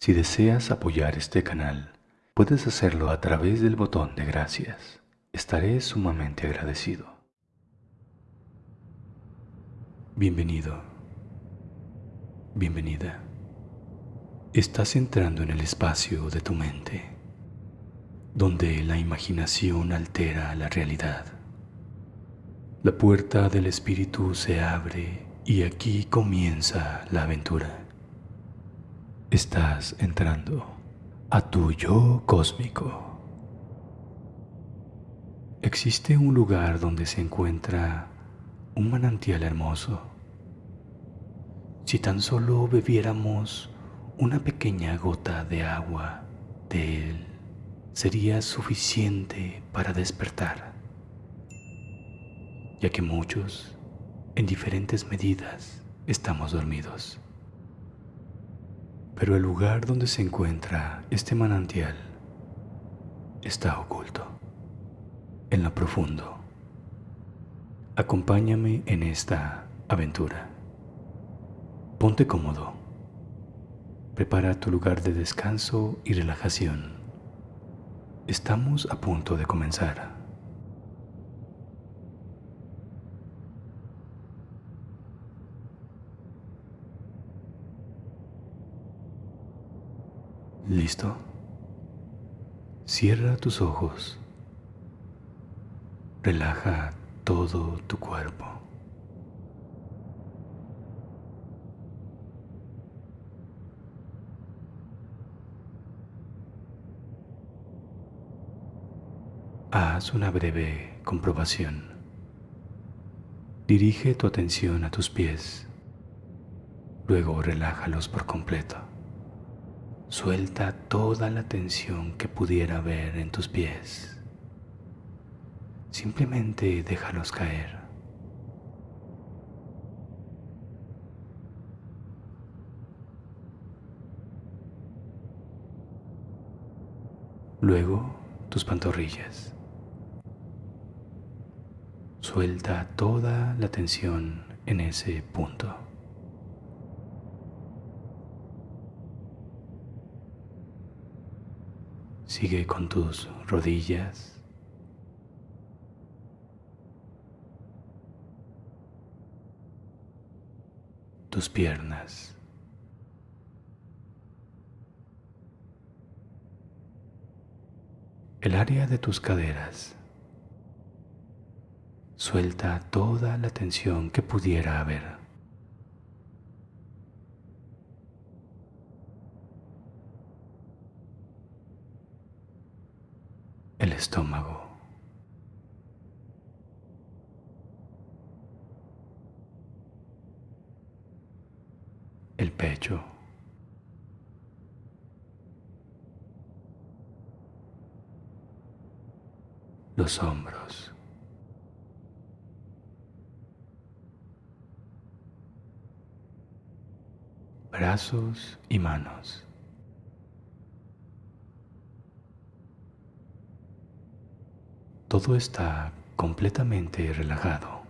Si deseas apoyar este canal, puedes hacerlo a través del botón de gracias. Estaré sumamente agradecido. Bienvenido. Bienvenida. Estás entrando en el espacio de tu mente, donde la imaginación altera la realidad. La puerta del espíritu se abre y aquí comienza la aventura. Estás entrando a tu yo cósmico. Existe un lugar donde se encuentra un manantial hermoso. Si tan solo bebiéramos una pequeña gota de agua de él, sería suficiente para despertar, ya que muchos, en diferentes medidas, estamos dormidos. Pero el lugar donde se encuentra este manantial está oculto, en lo profundo. Acompáñame en esta aventura. Ponte cómodo. Prepara tu lugar de descanso y relajación. Estamos a punto de comenzar. ¿Listo? Cierra tus ojos. Relaja todo tu cuerpo. Haz una breve comprobación. Dirige tu atención a tus pies. Luego relájalos por completo. Suelta toda la tensión que pudiera haber en tus pies. Simplemente déjalos caer. Luego tus pantorrillas. Suelta toda la tensión en ese punto. Sigue con tus rodillas. Tus piernas. El área de tus caderas. Suelta toda la tensión que pudiera haber. El estómago. El pecho. Los hombros. Brazos y manos. Todo está completamente relajado.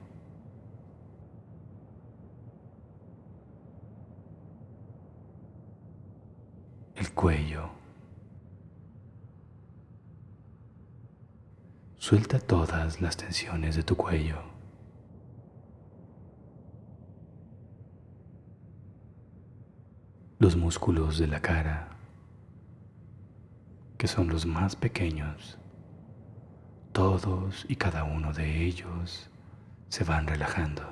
El cuello. Suelta todas las tensiones de tu cuello. Los músculos de la cara, que son los más pequeños todos y cada uno de ellos se van relajando.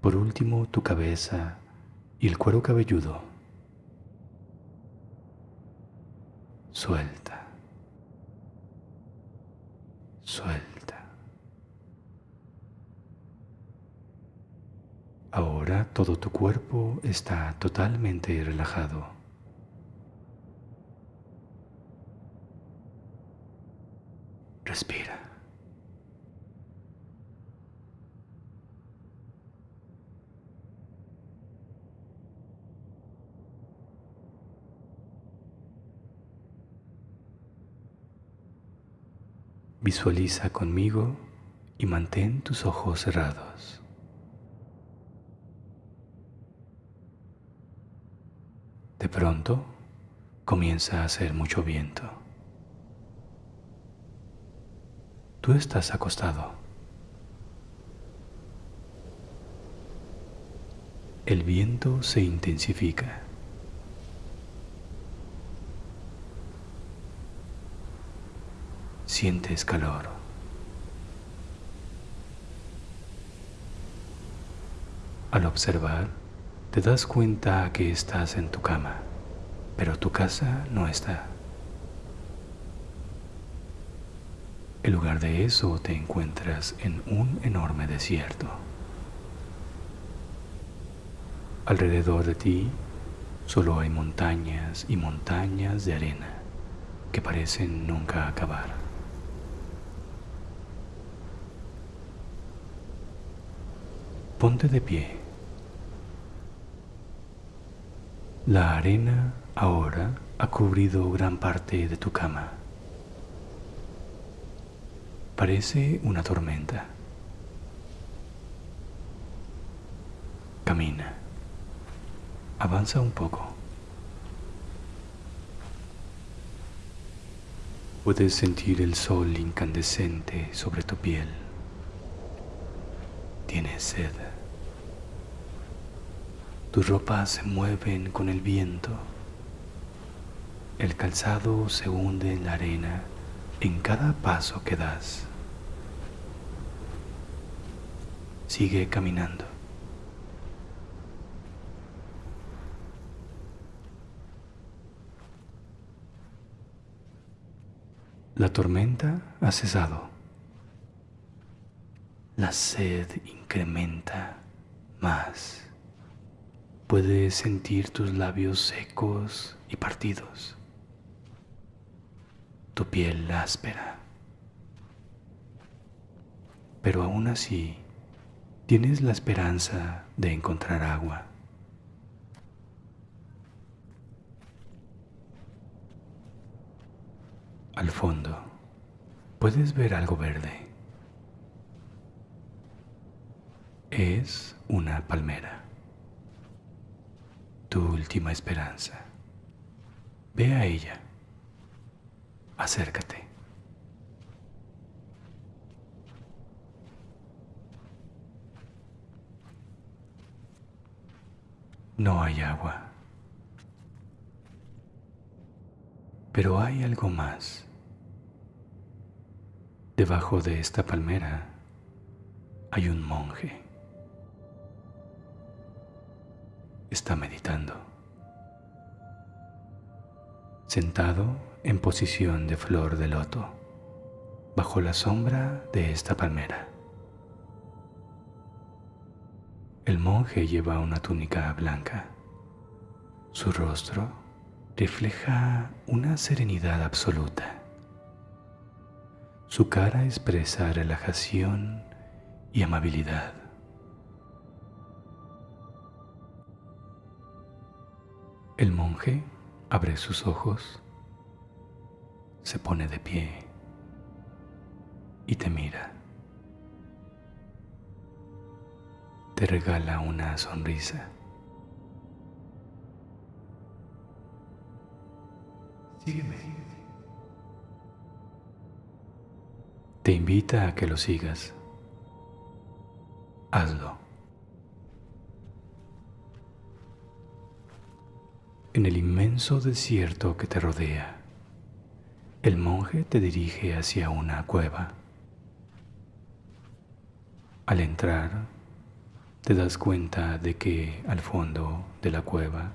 Por último, tu cabeza y el cuero cabelludo. Suelta. Suelta. Ahora todo tu cuerpo está totalmente relajado. Respira. Visualiza conmigo y mantén tus ojos cerrados. De pronto comienza a hacer mucho viento. Tú estás acostado. El viento se intensifica. Sientes calor. Al observar, te das cuenta que estás en tu cama, pero tu casa no está. En lugar de eso te encuentras en un enorme desierto. Alrededor de ti solo hay montañas y montañas de arena que parecen nunca acabar. Ponte de pie. La arena ahora ha cubrido gran parte de tu cama. Parece una tormenta. Camina. Avanza un poco. Puedes sentir el sol incandescente sobre tu piel. Tienes sed. Tus ropas se mueven con el viento. El calzado se hunde en la arena en cada paso que das. Sigue caminando. La tormenta ha cesado. La sed incrementa más. Puedes sentir tus labios secos y partidos. Tu piel áspera. Pero aún así, tienes la esperanza de encontrar agua. Al fondo, puedes ver algo verde. Es una palmera. Última esperanza. Ve a ella. Acércate. No hay agua. Pero hay algo más. Debajo de esta palmera hay un monje. Está meditando. Sentado en posición de flor de loto, bajo la sombra de esta palmera. El monje lleva una túnica blanca. Su rostro refleja una serenidad absoluta. Su cara expresa relajación y amabilidad. El monje abre sus ojos, se pone de pie y te mira. Te regala una sonrisa. Sígueme. Te invita a que lo sigas. Hazlo. Inmenso desierto que te rodea, el monje te dirige hacia una cueva. Al entrar, te das cuenta de que al fondo de la cueva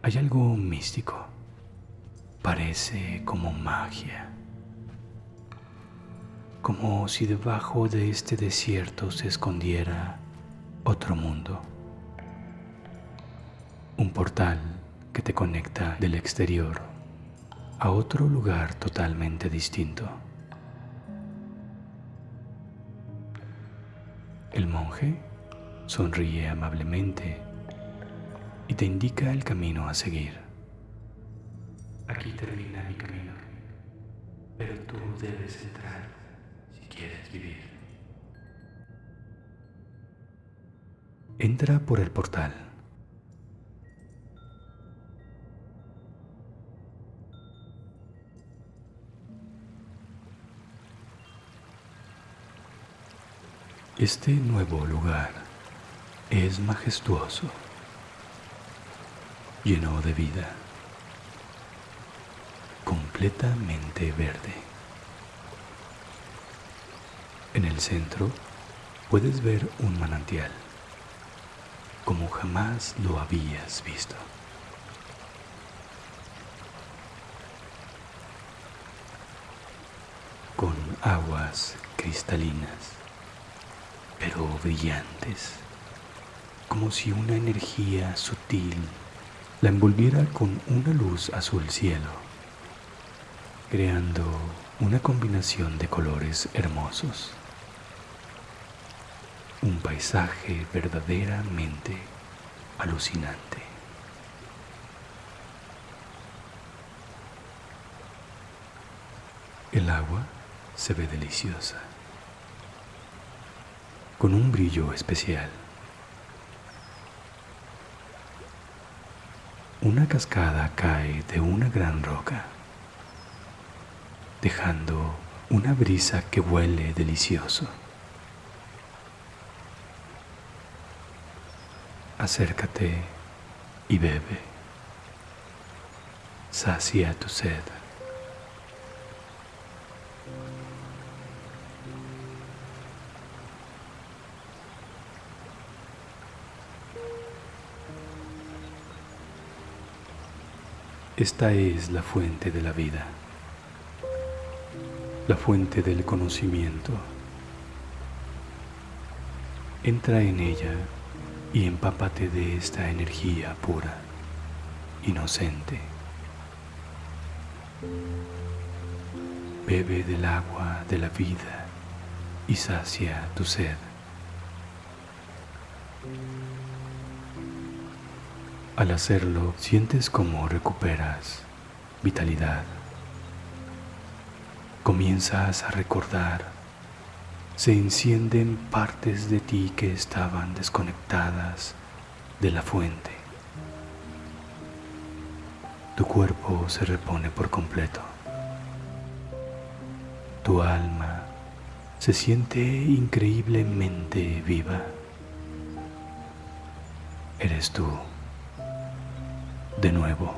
hay algo místico. Parece como magia, como si debajo de este desierto se escondiera otro mundo, un portal que te conecta del exterior a otro lugar totalmente distinto. El monje sonríe amablemente y te indica el camino a seguir. Aquí termina mi camino, pero tú debes entrar si quieres vivir. Entra por el portal. Este nuevo lugar es majestuoso, lleno de vida, completamente verde. En el centro puedes ver un manantial, como jamás lo habías visto. Con aguas cristalinas pero brillantes, como si una energía sutil la envolviera con una luz azul cielo, creando una combinación de colores hermosos. Un paisaje verdaderamente alucinante. El agua se ve deliciosa con un brillo especial. Una cascada cae de una gran roca, dejando una brisa que huele delicioso. Acércate y bebe. Sacia tu sed. Esta es la fuente de la vida, la fuente del conocimiento. Entra en ella y empápate de esta energía pura, inocente. Bebe del agua de la vida y sacia tu sed. Al hacerlo, sientes cómo recuperas vitalidad. Comienzas a recordar. Se encienden partes de ti que estaban desconectadas de la fuente. Tu cuerpo se repone por completo. Tu alma se siente increíblemente viva. Eres tú de nuevo.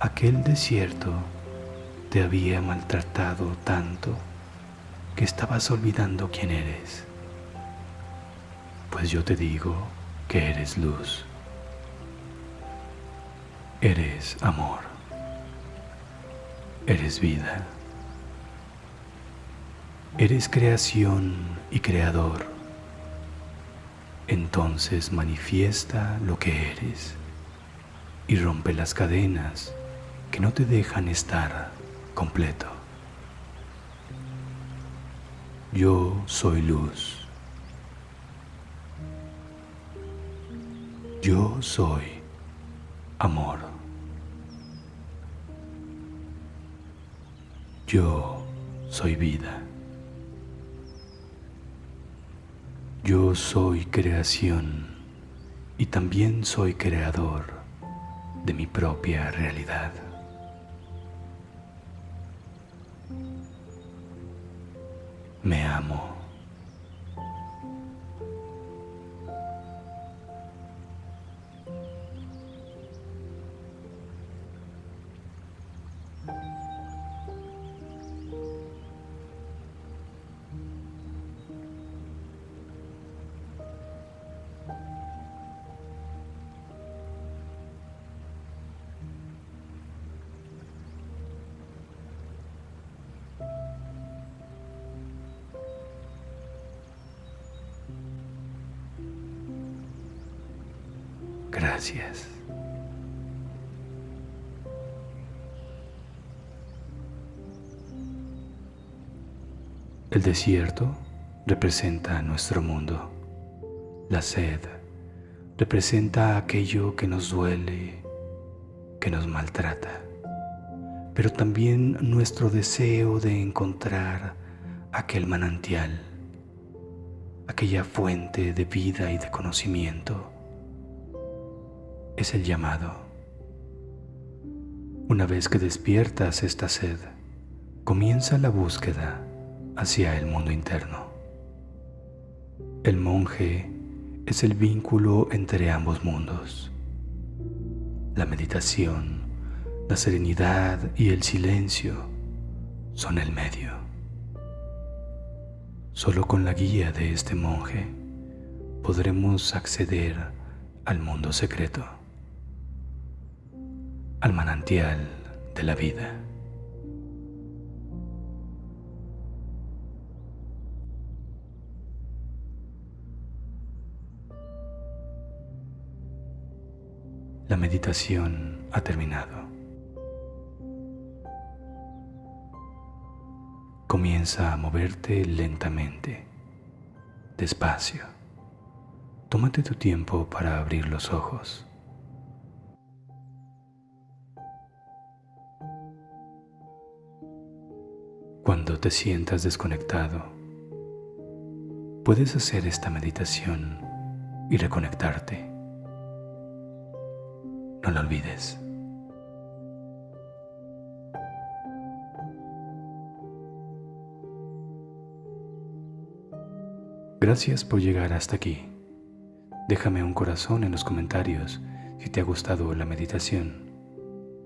Aquel desierto te había maltratado tanto que estabas olvidando quién eres. Pues yo te digo que eres luz. Eres amor. Eres vida. Eres creación y creador entonces manifiesta lo que eres y rompe las cadenas que no te dejan estar completo. Yo soy luz. Yo soy amor. Yo soy vida. Yo soy creación y también soy creador de mi propia realidad. Me amo. Gracias. El desierto representa nuestro mundo. La sed representa aquello que nos duele, que nos maltrata, pero también nuestro deseo de encontrar aquel manantial, aquella fuente de vida y de conocimiento. Es el llamado. Una vez que despiertas esta sed, comienza la búsqueda hacia el mundo interno. El monje es el vínculo entre ambos mundos. La meditación, la serenidad y el silencio son el medio. Solo con la guía de este monje podremos acceder al mundo secreto, al manantial de la vida. La meditación ha terminado. Comienza a moverte lentamente, despacio. Tómate tu tiempo para abrir los ojos. Cuando te sientas desconectado, puedes hacer esta meditación y reconectarte. No lo olvides. Gracias por llegar hasta aquí. Déjame un corazón en los comentarios si te ha gustado la meditación.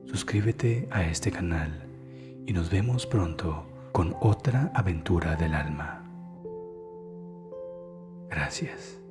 Suscríbete a este canal y nos vemos pronto con otra aventura del alma. Gracias.